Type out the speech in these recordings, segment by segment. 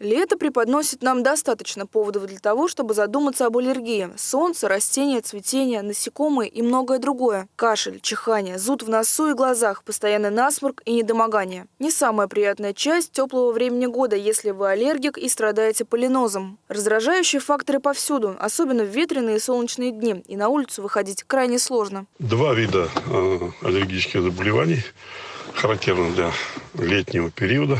Лето преподносит нам достаточно поводов для того, чтобы задуматься об аллергии. Солнце, растения, цветение, насекомые и многое другое. Кашель, чихание, зуд в носу и глазах, постоянный насморк и недомогание. Не самая приятная часть теплого времени года, если вы аллергик и страдаете полинозом. Раздражающие факторы повсюду, особенно в ветреные и солнечные дни, и на улицу выходить крайне сложно. Два вида э, аллергических заболеваний характерны для летнего периода.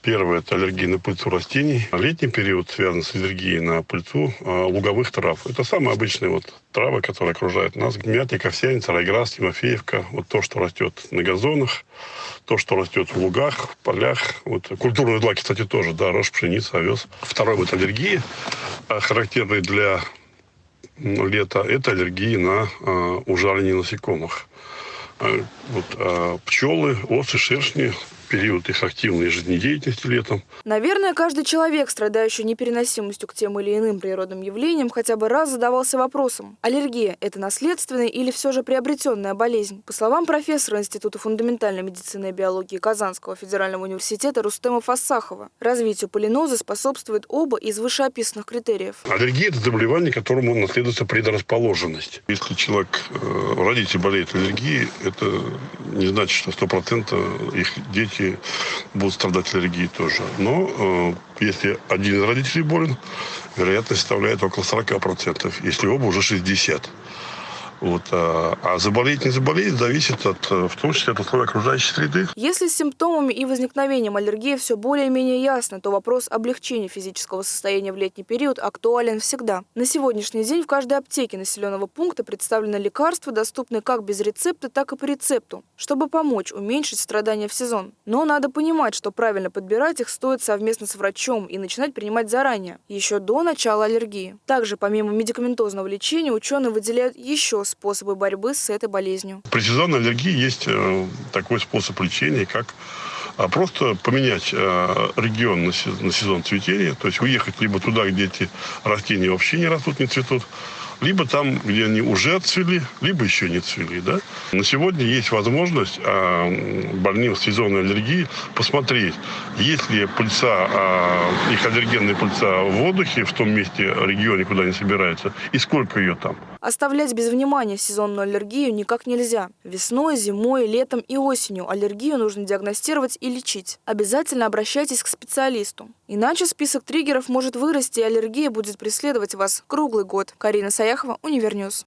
Первое – это аллергия на пыльцу растений. Летний период связан с аллергией на пыльцу э, луговых трав. Это самые обычные вот травы, которые окружают нас. Мятник, овсяница, райграс, тимофеевка. Вот то, что растет на газонах, то, что растет в лугах, в полях. Вот культурные злаки, кстати, тоже, да, рожь, пшеница, овес. Второй вид аллергии, э, характерный для лета, это аллергии на э, ужаление насекомых. Э, вот, э, пчелы, осы, шершни, период их активной жизнедеятельности летом. Наверное, каждый человек, страдающий непереносимостью к тем или иным природным явлениям, хотя бы раз задавался вопросом, аллергия – это наследственная или все же приобретенная болезнь? По словам профессора Института фундаментальной медицины и биологии Казанского федерального университета Рустема Фассахова, развитию полиноза способствует оба из вышеописанных критериев. Аллергия – это заболевание, которому наследуется предрасположенность. Если человек, э, родитель болеет аллергией, это не значит, что 100% их дети дети будут страдать аллергией тоже. Но э, если один из родителей болен, вероятность составляет около 40%, если оба уже 60%. Вот, а, а заболеть, не заболеть, зависит от, э, в том числе от условий окружающей среды. Если с симптомами и возникновением аллергии все более-менее ясно, то вопрос облегчения физического состояния в летний период актуален всегда. На сегодняшний день в каждой аптеке населенного пункта представлены лекарства, доступные как без рецепта, так и по рецепту, чтобы помочь уменьшить страдания в сезон. Но надо понимать, что правильно подбирать их стоит совместно с врачом и начинать принимать заранее, еще до начала аллергии. Также, помимо медикаментозного лечения, ученые выделяют еще способы борьбы с этой болезнью? При сезонной аллергии есть э, такой способ лечения, как а, просто поменять э, регион на сезон цветения, то есть уехать либо туда, где эти растения вообще не растут, не цветут, либо там, где они уже отцвели, либо еще не цвели. Да? На сегодня есть возможность а, больным сезонной аллергией посмотреть, есть ли пыльца, а, их аллергенная пыльца в воздухе в том месте, регионе, куда они собираются, и сколько ее там. Оставлять без внимания сезонную аллергию никак нельзя. Весной, зимой, летом и осенью аллергию нужно диагностировать и лечить. Обязательно обращайтесь к специалисту. Иначе список триггеров может вырасти, и аллергия будет преследовать вас круглый год. Карина Саяхова, Универньюз.